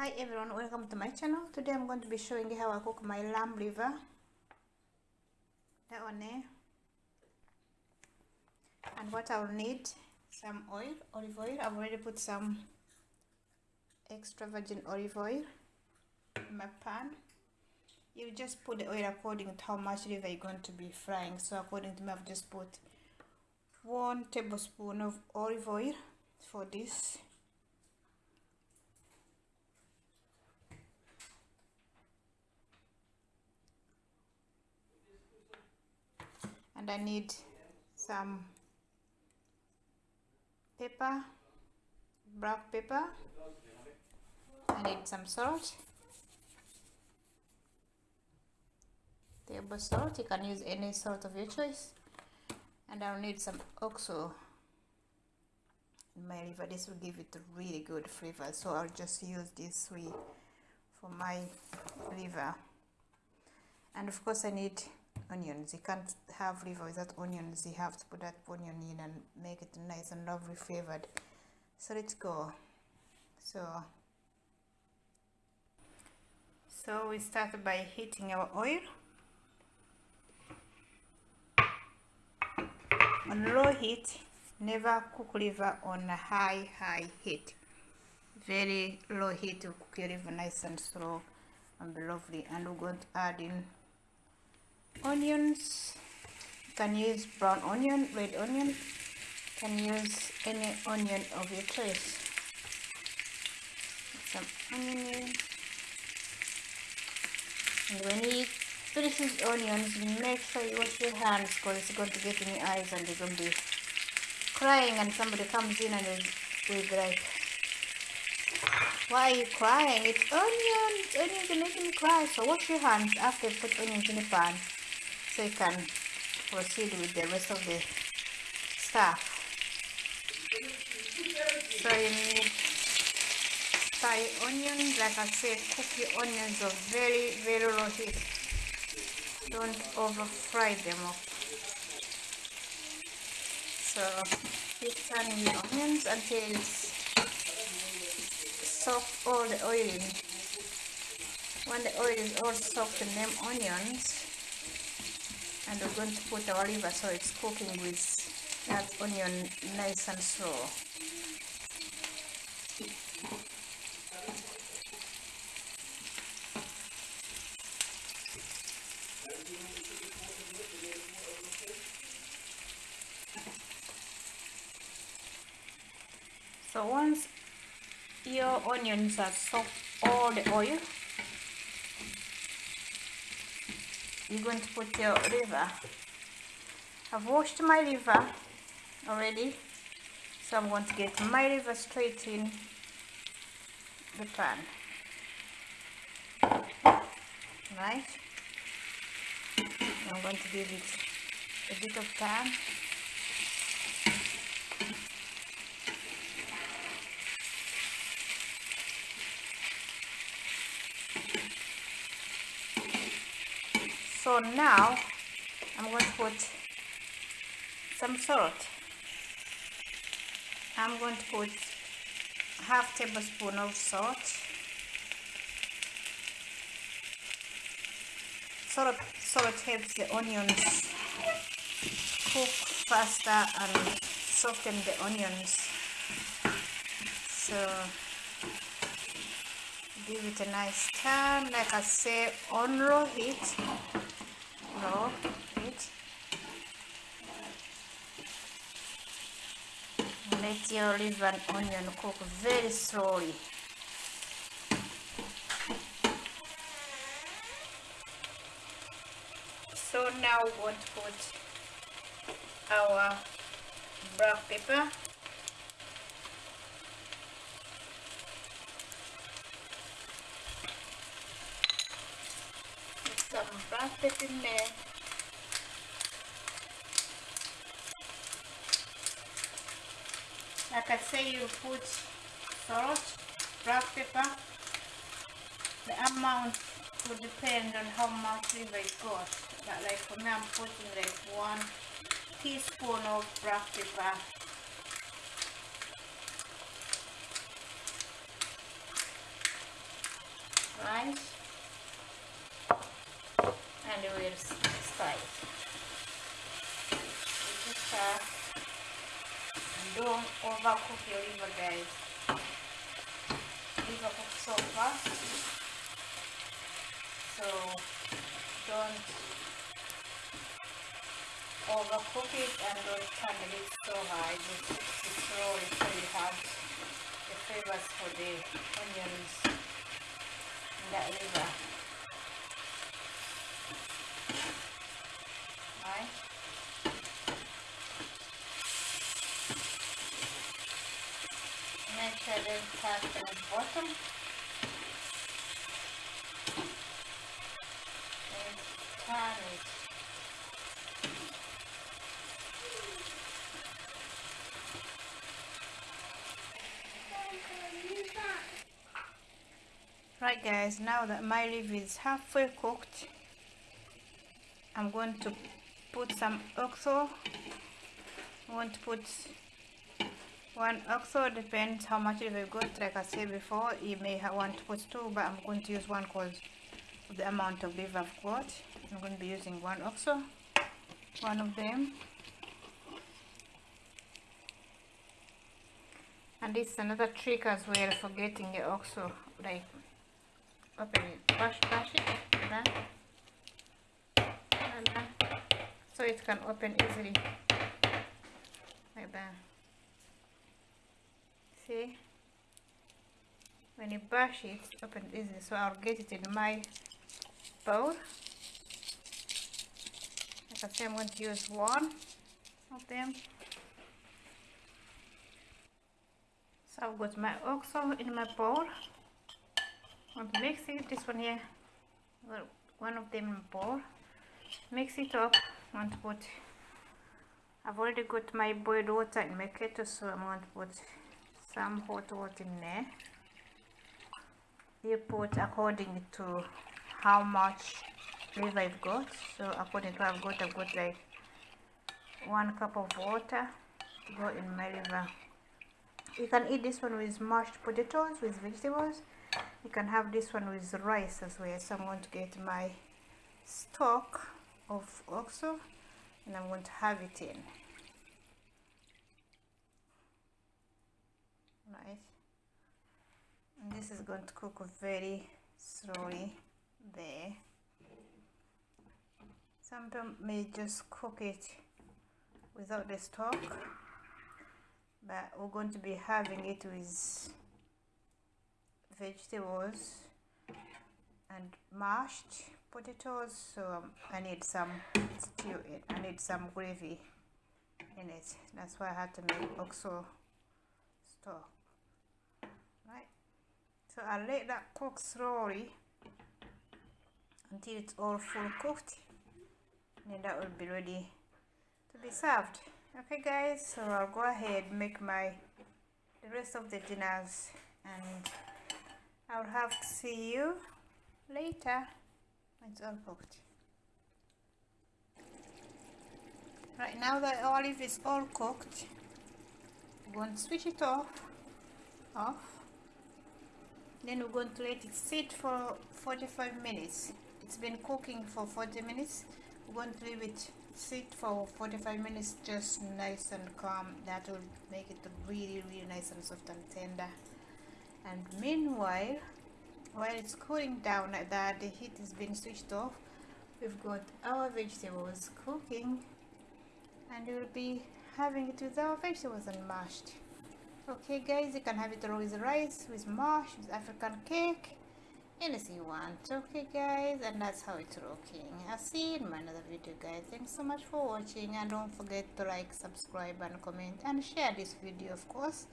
hi everyone. Welcome to my channel. Today i'm going to be showing you how i cook my lamb liver that one there and what i'll need some oil olive oil. I've already put some extra virgin olive oil in my pan. You just put the oil according to how much liver you're going to be frying. So according to me i've just put one tablespoon of olive oil for this and I need some pepper black pepper I need some salt. Table salt. You can use any salt of your choice. And I'll need some oxo. In my liver this will give it a really good flavor. So I'll just use this three for my liver. And of course I need onions. You can't have liver without onions. You have to put that onion in and make it nice and lovely flavored. So let's go. So so we start by heating our oil. On low heat never cook liver on a high high heat. Very low heat to cook your liver nice and slow and lovely and we're going to add in onions. You can use brown onion red onion? You can use any onion of your choice? Some onion in. and when you finish onions make sure you wash your hands because it's going to get in your eyes and you're going to be crying and somebody comes in and will be like why are you crying? It's onions! Onions are making me cry. So wash your hands after you put onions in the pan so you can proceed with the rest of the stuff so you need fry onions like I said cook your onions are very very low heat don't over fry them up so keep turning the onions until it's soak all the oil in. When the oil is all soaked in them onions and we're going to put our liver so it's cooking with that onion nice and slow so once your onions are soaked all the oil you're going to put your liver I've washed my liver already so I'm going to get my liver straight in the pan. Right? I'm going to give it a bit of time so now I'm going to put some salt. I'm going to put half tablespoon of salt. Salt salt helps the onions cook faster and soften the onions. So give it a nice turn. Like I say on low heat let your liver and onion cook very slowly. So now we want to put our black pepper pepper in there like I say you put salt, black pepper the amount will depend on how much liver you got but like for me I'm putting like one teaspoon of black pepper right and start. Just start and don't overcook your liver guys. Liver cook so fast. So don't overcook it and don't turn it so high. Just, roll it so you have the flavors for the onions in that liver right make sure they touch the bottom. And turn it. Right guys, now that my liver is halfway cooked, I'm going to put some oxo. I'm going to put one oxo, depends how much liver you got. Like I said before, you may have want to put two, but I'm going to use one because of the amount of liver I've got. I'm going to be using one oxo, one of them. And this is another trick as well for getting the oxo, like open it, brush, brush it, like that, so it can open easily, like that. See, when you brush it, it opens easily. So I'll get it in my bowl. Like I said, I'm going to use one of them. So I've got my oxo in my bowl want to mix it this one here one of them in bowl mix it up want to put I've already got my boiled water in my kettle so I'm going to put some hot water in there. You put according to how much liver I've got. So according to what I've got I've got like one cup of water to go in my liver you can eat this one with mashed potatoes with vegetables. You can have this one with rice as well. So I'm going to get my stock of oxo and I'm going to have it in. Right. And this is going to cook very slowly there. Some people may just cook it without the stock but we're going to be having it with vegetables and mashed potatoes so um, I need some stew in I need some gravy in it. That's why I had to make oxo stock right? So I'll let that cook slowly until it's all full cooked. And that will be ready to be served. Okay guys so I'll go ahead make my the rest of the dinners and I'll have to see you later it's all cooked. Right now the olive is all cooked, we're going to switch it off, off. Then we're going to let it sit for 45 minutes. It's been cooking for 40 minutes. We're going to leave it sit for 45 minutes just nice and calm. That will make it really really nice and soft and tender and meanwhile while it's cooling down like that. The heat is being switched off. We've got our vegetables cooking and we'll be having it with our vegetables and mashed. Okay guys you can have it with rice with mash with african cake anything you want. Okay guys and that's how it's looking i'll see you in my another video guys. Thanks so much for watching and don't forget to like subscribe and comment and share this video of course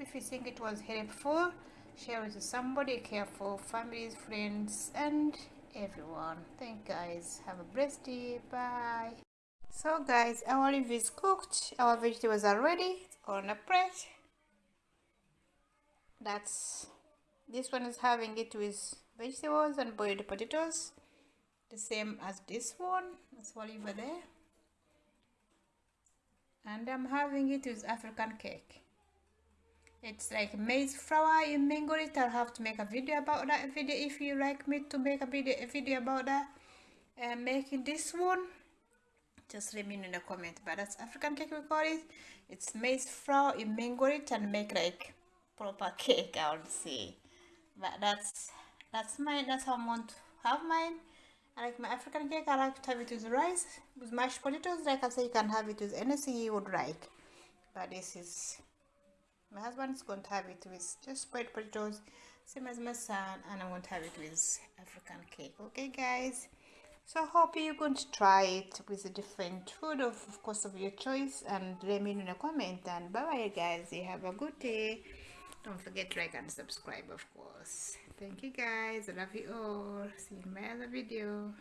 if you think it was helpful share it with somebody careful families friends and everyone. Thank guys. Have a blessed day. Bye. So guys our olive is cooked. Our vegetables are ready. On a plate that's this one is having it with vegetables and boiled potatoes. The same as this one. That's olive there. And I'm having it with African cake it's like maize flour you mingle it i'll have to make a video about that video if you like me to make a video a video about that. And making this one just let me know in the comment. But that's african cake we call it. It's maize flour you mingle it and make like proper cake i would say. But that's that's mine. That's how i want to have mine. I like my African cake, I like to have it with rice, with mashed potatoes. Like I say, you can have it with anything you would like. But this is, my husband is going to have it with just boiled potatoes, same as my son, and i'm going to have it with African cake. Okay, guys? So I hope you're going to try it with a different food, of, of course, of your choice. And let me know in a comment. And bye-bye, guys. You have a good day. Don't forget to like and subscribe, of course. Thank you, guys. I love you all. See you in my other video.